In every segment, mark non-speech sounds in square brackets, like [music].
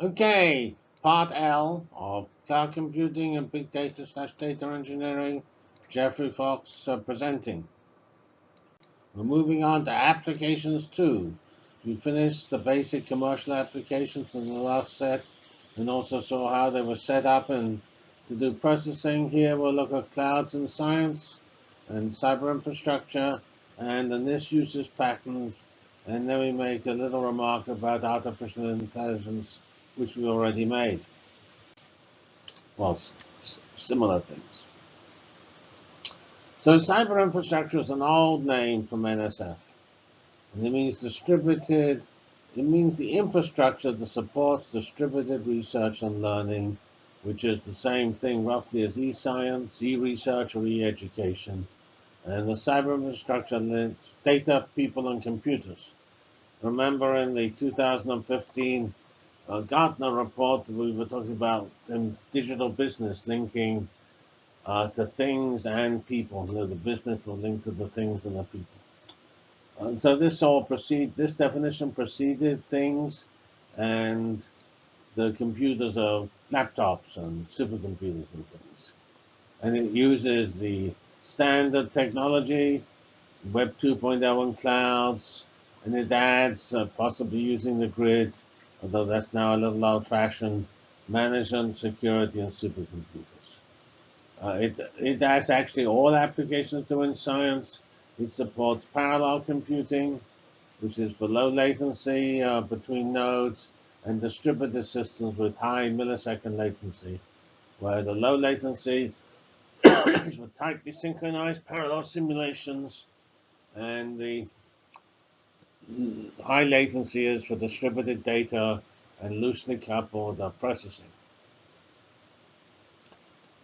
Okay, part L of cloud computing and big data slash data engineering. Geoffrey Fox uh, presenting. We're moving on to applications two. We finished the basic commercial applications in the last set and also saw how they were set up and to do processing here we'll look at clouds and science and cyber infrastructure and the NIST uses patterns and then we make a little remark about artificial intelligence which we already made. Well, similar things. So cyber infrastructure is an old name from NSF. And it means distributed, it means the infrastructure that supports distributed research and learning, which is the same thing roughly as e-science, e-research, or e-education. And the cyber infrastructure links data, people, and computers. Remember in the 2015 uh, Gartner report, we were talking about um, digital business linking uh, to things and people. You know, the business will link to the things and the people. And so this all proceed. This definition preceded things, and the computers are laptops and supercomputers and things. And it uses the standard technology, Web 2.0 and clouds, and it adds uh, possibly using the grid although that's now a little old-fashioned, management, security, and supercomputers. Uh, it, it has actually all applications doing science. It supports parallel computing, which is for low latency uh, between nodes, and distributed systems with high millisecond latency, where the low latency is [coughs] for tightly synchronized parallel simulations, and the high latency is for distributed data and loosely coupled processing.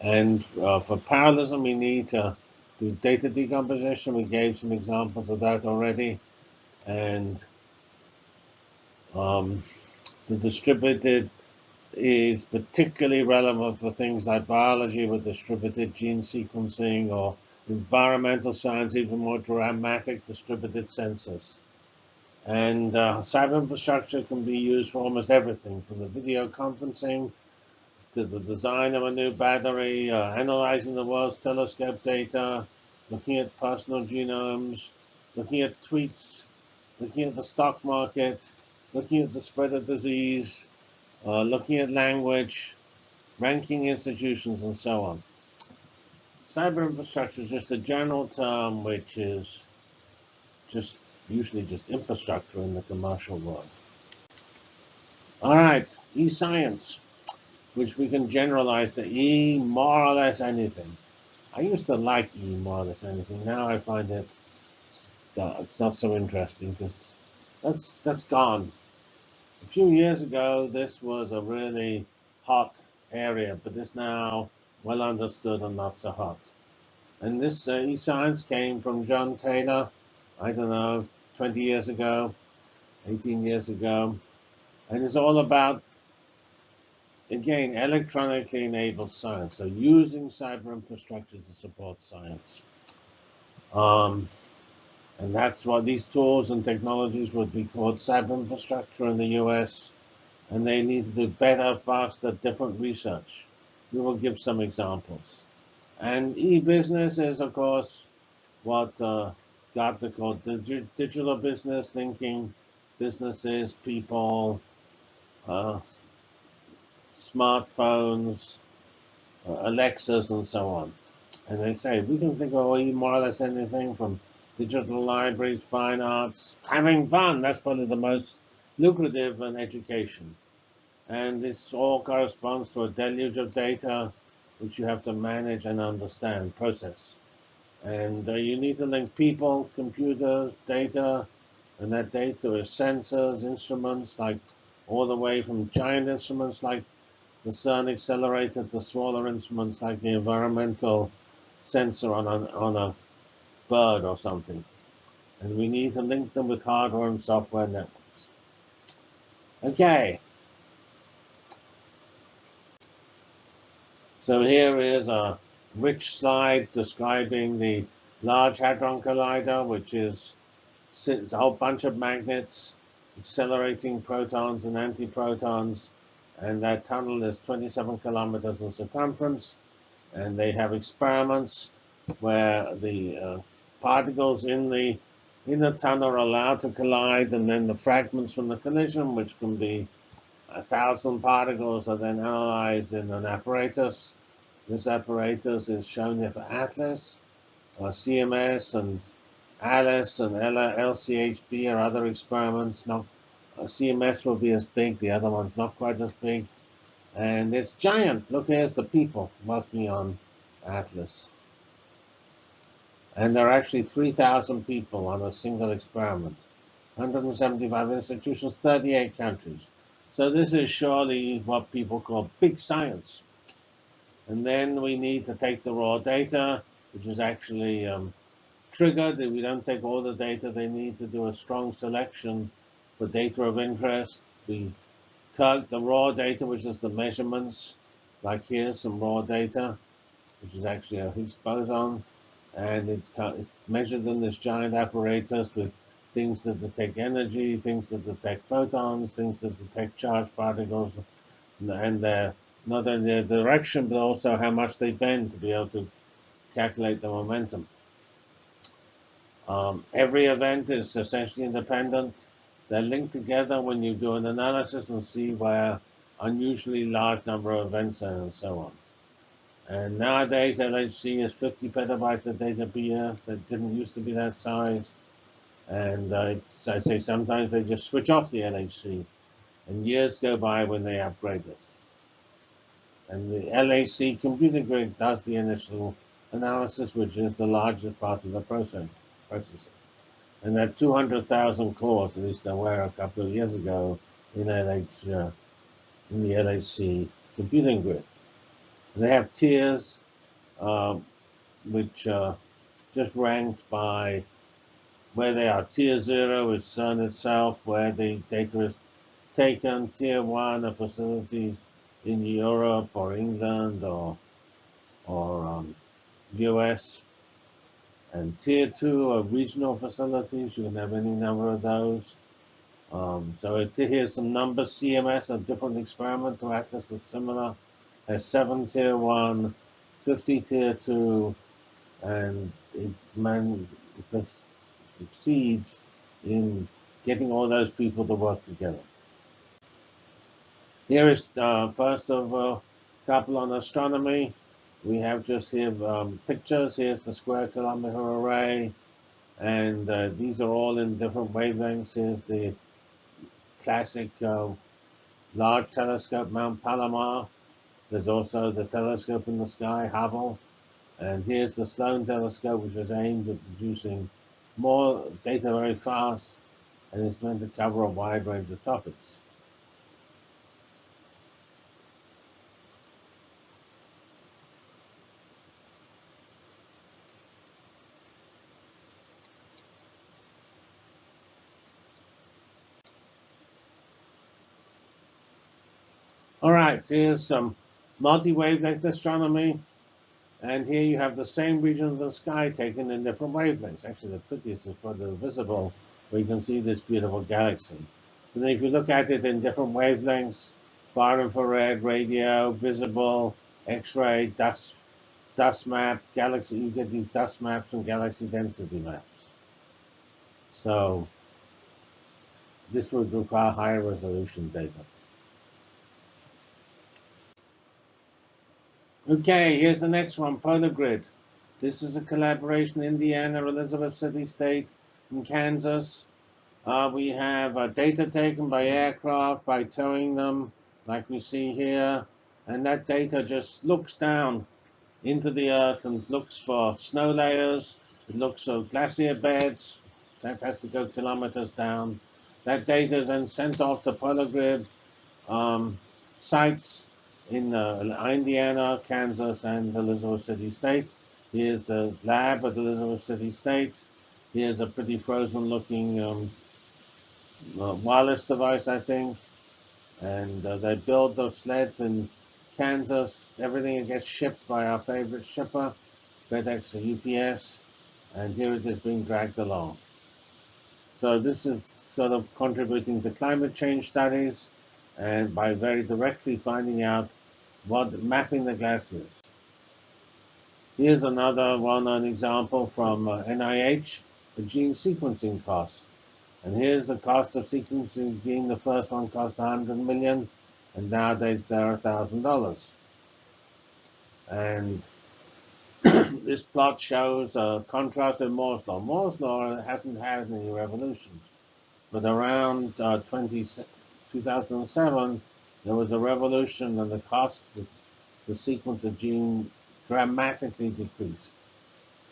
And uh, for parallelism, we need to do data decomposition. We gave some examples of that already. And um, the distributed is particularly relevant for things like biology with distributed gene sequencing or environmental science, even more dramatic distributed sensors. And uh, cyber infrastructure can be used for almost everything, from the video conferencing to the design of a new battery, uh, analyzing the world's telescope data, looking at personal genomes, looking at tweets, looking at the stock market, looking at the spread of disease, uh, looking at language, ranking institutions, and so on. Cyber infrastructure is just a general term which is just usually just infrastructure in the commercial world. All right, e-science, which we can generalize to E more or less anything. I used to like E more or less anything. Now I find it uh, it's not so interesting because that's that's gone. A few years ago, this was a really hot area, but it's now well understood and not so hot. And this uh, e-science came from John Taylor, I don't know, 20 years ago, 18 years ago. And it's all about, again, electronically enabled science. So using cyber infrastructure to support science. Um, and that's what these tools and technologies would be called cyber infrastructure in the US. And they need to do better, faster, different research. We will give some examples. And e-business is, of course, what uh, got the code digital business thinking, businesses, people, uh, smartphones, uh, Alexas, and so on. And they say we can think of more or less anything from digital libraries, fine arts, having fun. That's probably the most lucrative in education. And this all corresponds to a deluge of data which you have to manage and understand, process. And uh, you need to link people, computers, data, and that data is sensors, instruments, like all the way from giant instruments like the CERN accelerator to smaller instruments like the environmental sensor on a, on a bird or something. And we need to link them with hardware and software networks. Okay. So here is a rich slide describing the Large Hadron Collider, which is a whole bunch of magnets accelerating protons and antiprotons and that tunnel is 27 kilometers in circumference, and they have experiments where the uh, particles in the in the tunnel are allowed to collide, and then the fragments from the collision, which can be a thousand particles, are then analyzed in an apparatus. This apparatus is shown here for ATLAS, CMS, and ALICE and LCHB are other experiments. Not uh, CMS will be as big, the other one's not quite as big. And it's giant. Look, here's the people working on Atlas. And there are actually 3,000 people on a single experiment. 175 institutions, 38 countries. So this is surely what people call big science. And then we need to take the raw data, which is actually um, triggered. We don't take all the data, they need to do a strong selection for data of interest. We tug the raw data, which is the measurements, like here's some raw data, which is actually a Higgs boson, and it's, it's measured in this giant apparatus with things that detect energy, things that detect photons, things that detect charged particles, and uh, not only the direction, but also how much they bend to be able to calculate the momentum. Um, every event is essentially independent. They're linked together when you do an analysis and see where unusually large number of events are and so on. And nowadays, LHC is 50 petabytes of data per year. That didn't used to be that size. And uh, I say sometimes they just switch off the LHC. And years go by when they upgrade it. And the LAC computer grid does the initial analysis, which is the largest part of the process processing. And that 200,000 cores, at least there were a couple of years ago in LH, uh, in the LAC computing grid. And they have tiers, uh, which are just ranked by where they are. Tier 0 is CERN itself, where the data is taken. Tier 1 are facilities in Europe or England or, or um, US. And tier two are regional facilities. You can have any number of those. Um, so it, here's some numbers. CMS, a different experiment to access with similar, has seven tier one, 50 tier two, and it, man, it succeeds in getting all those people to work together. Here is uh, first of a couple on astronomy. We have just here um, pictures. Here's the square kilometer array. And uh, these are all in different wavelengths. Here's the classic uh, large telescope, Mount Palomar. There's also the telescope in the sky, Hubble. And here's the Sloan telescope, which is aimed at producing more data very fast, and it's meant to cover a wide range of topics. All right, here's some multi-wavelength astronomy. And here you have the same region of the sky taken in different wavelengths. Actually, the prettiest is probably the visible, where you can see this beautiful galaxy. And then if you look at it in different wavelengths, far infrared, radio, visible, X-ray, dust, dust map, galaxy, you get these dust maps and galaxy density maps. So this would require higher resolution data. Okay, here's the next one, Polar Grid. This is a collaboration, Indiana, Elizabeth City State, and Kansas. Uh, we have uh, data taken by aircraft, by towing them, like we see here. And that data just looks down into the earth and looks for snow layers. It looks for glacier beds. That has to go kilometers down. That data is then sent off to Polar Grid um, sites in uh, Indiana, Kansas, and Elizabeth City State. Here's the lab at Elizabeth City State. Here's a pretty frozen-looking um, uh, wireless device, I think. And uh, they build those sleds in Kansas. Everything gets shipped by our favorite shipper, FedEx or UPS. And here it is being dragged along. So this is sort of contributing to climate change studies and by very directly finding out what mapping the gas is. Here's another well-known example from uh, NIH, the gene sequencing cost. And here's the cost of sequencing gene. The first one cost 100 million, and nowadays they're $1,000. And [clears throat] this plot shows a contrast with Moore's law. Moore's law hasn't had any revolutions, but around uh, 20, 2007, there was a revolution and the cost to sequence a gene dramatically decreased.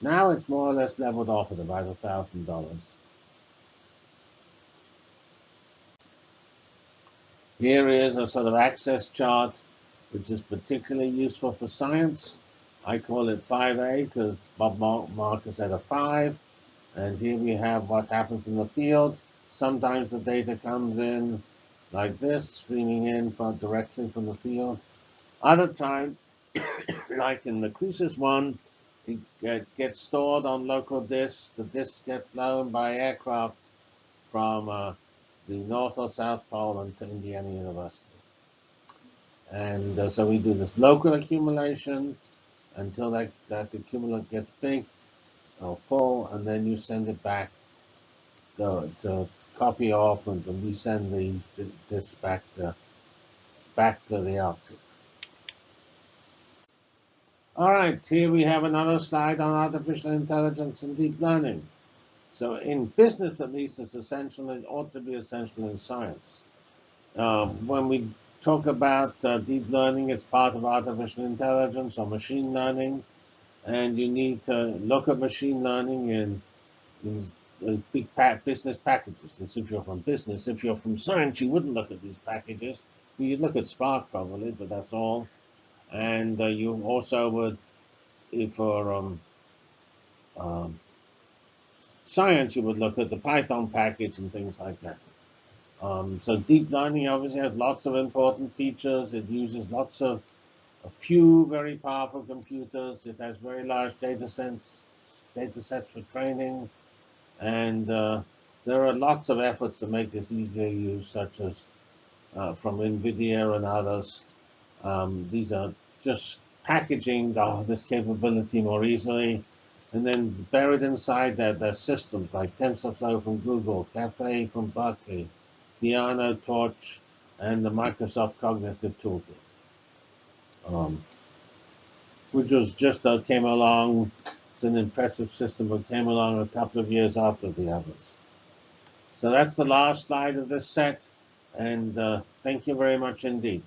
Now it's more or less leveled off at about $1,000. Here is a sort of access chart, which is particularly useful for science. I call it 5A because Bob Marcus had a 5. And here we have what happens in the field. Sometimes the data comes in like this, streaming in from directly from the field. Other time, [coughs] like in the CReSIS one, it gets stored on local disks. The disks get flown by aircraft from uh, the North or South Pole and to Indiana University. And uh, so we do this local accumulation until that, that accumulate gets big or full, and then you send it back to, to copy off and we send these this back to back to the Arctic. All right, here we have another slide on artificial intelligence and deep learning. So in business, at least, it's essential. It ought to be essential in science. Um, when we talk about uh, deep learning, it's part of artificial intelligence or machine learning, and you need to look at machine learning in, in big business packages. This if you're from business. If you're from science, you wouldn't look at these packages. You'd look at Spark probably, but that's all. And uh, you also would, if for um, um, science, you would look at the Python package and things like that. Um, so deep learning obviously has lots of important features. It uses lots of a few very powerful computers. It has very large data sets, data sets for training. And uh, there are lots of efforts to make this easier use, such as uh, from NVIDIA and others. Um, these are just packaging the, this capability more easily. And then buried inside that, there's systems like TensorFlow from Google, Caffe from Berkeley, Theano, Torch, and the Microsoft Cognitive Toolkit, um, which was just uh, came along it's an impressive system that came along a couple of years after the others. So that's the last slide of this set, and uh, thank you very much indeed.